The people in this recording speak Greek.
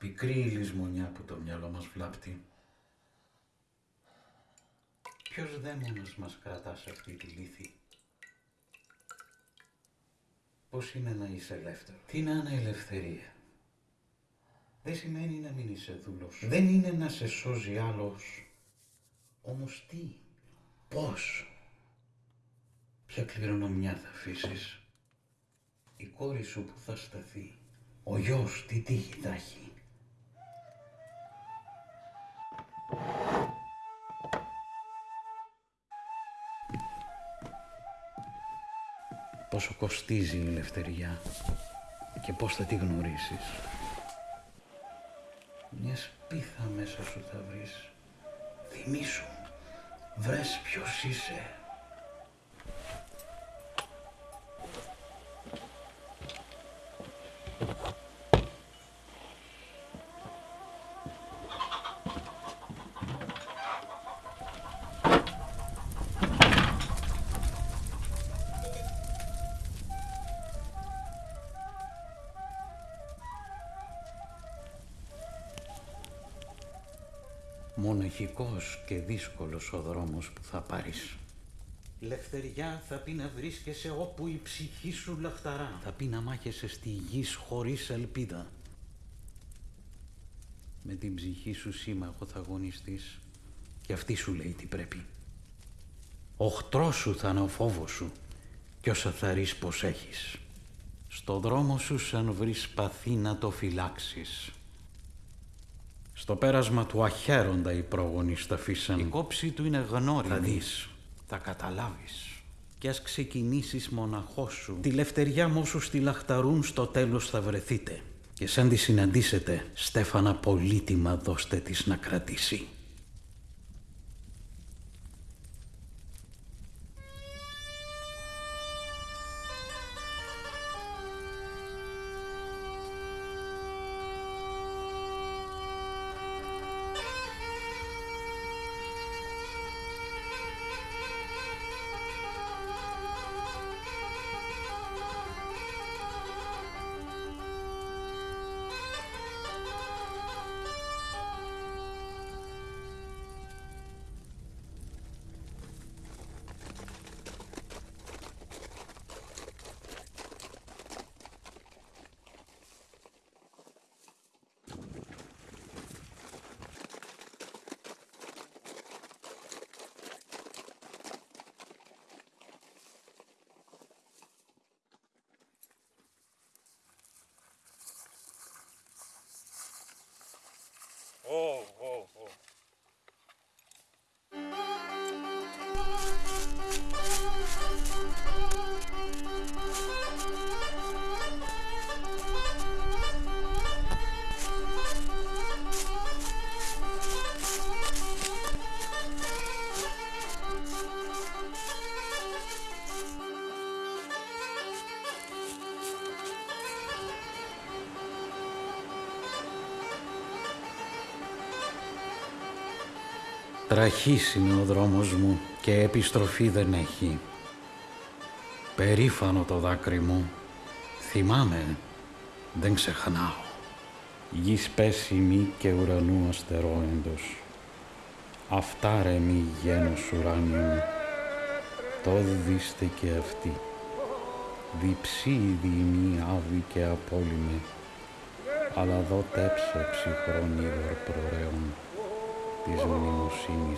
Πικρή η λησμονιά που το μυαλό μας βλάπτει. Ποιος δαίμονας μας κρατάς σε αυτή τη λύθη; Πώς είναι να είσαι ελεύθερος; Τι να είναι ελευθερία; Δεν σημαίνει να μην είσαι δούλος. Δεν είναι να σε σώζει άλλος. Όμως τι, πώς, ποια κληρονομιά θα αφήσεις; Η κόρη σου που θα σταθεί. Ο γιος τι τύχη θα έχει; Πόσο κοστίζει η ελευθεριά και πώς θα τη γνωρίσεις. Μιας σπίθα μέσα σου θα βρεις. Θυμήσου, βρες ποιος είσαι. Μοναχικός και δύσκολος ο δρόμος που θα πάρεις. Λευτεριά θα πει να βρίσκεσαι όπου η ψυχή σου λαχταρά. Θα πει να μάχεσαι στη γη χωρίς ελπίδα. Με την ψυχή σου σύμμαχο θα αγωνιστείς και αυτή σου λέει τι πρέπει. Οχτρό σου θα είναι ο φόβος σου κι όσα θα ρεις πως έχεις. Στο δρόμο σου σαν βρεις παθή να το φυλάξεις. Στο πέρασμα του αχαίροντα οι πρόγονοι σταφίσαν. Η κόψη του είναι γνώριμη. Θα δεις, θα καταλάβεις. Κι ας ξεκινήσεις μοναχός σου, τη λευτεριά μου όσους τη λαχταρούν στο τέλος θα βρεθείτε. Και σαν τη συναντήσετε, Στέφανα πολύτιμα δώστε της να κρατήσει. Oh, oh, oh. Τραχής είναι ο δρόμος μου και επιστροφή δεν έχει. Περήφανο το δάκρυ μου, θυμάμαι, δεν ξεχνάω. Γης πέσιμη και ουρανού αστερόεντος. Αυτά ρε μη γένος ουράνιου, το δίστε και αυτή. Διψή διημή άβη και απόλυμε, αλλά δω τέψε ψυχρόν είδωρ Pisam no Cine